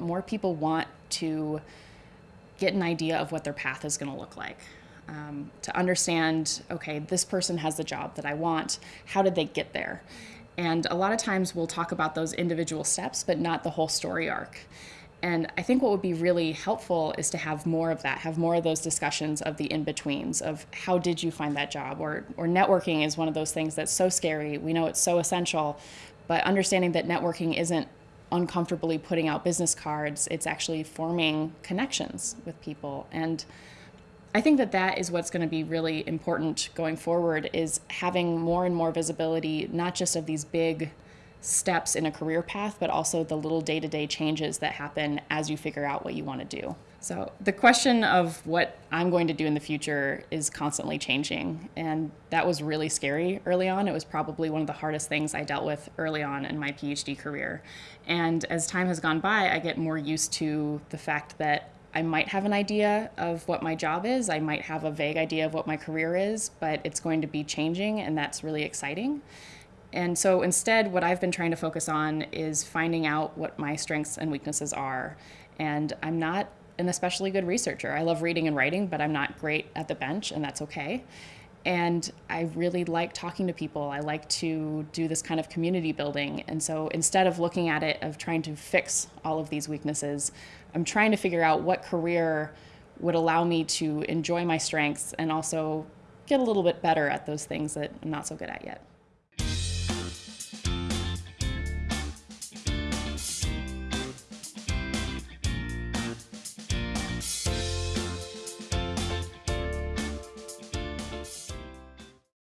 More people want to get an idea of what their path is going to look like. Um, to understand, okay, this person has the job that I want. How did they get there? And a lot of times we'll talk about those individual steps, but not the whole story arc. And I think what would be really helpful is to have more of that, have more of those discussions of the in-betweens of how did you find that job or, or networking is one of those things that's so scary. We know it's so essential, but understanding that networking isn't uncomfortably putting out business cards, it's actually forming connections with people. And I think that that is what's going to be really important going forward is having more and more visibility, not just of these big steps in a career path, but also the little day to day changes that happen as you figure out what you want to do. So, the question of what I'm going to do in the future is constantly changing. And that was really scary early on. It was probably one of the hardest things I dealt with early on in my PhD career. And as time has gone by, I get more used to the fact that I might have an idea of what my job is. I might have a vague idea of what my career is, but it's going to be changing, and that's really exciting. And so instead, what I've been trying to focus on is finding out what my strengths and weaknesses are. And I'm not an especially good researcher. I love reading and writing, but I'm not great at the bench, and that's okay. And I really like talking to people. I like to do this kind of community building. And so instead of looking at it of trying to fix all of these weaknesses, I'm trying to figure out what career would allow me to enjoy my strengths and also get a little bit better at those things that I'm not so good at yet.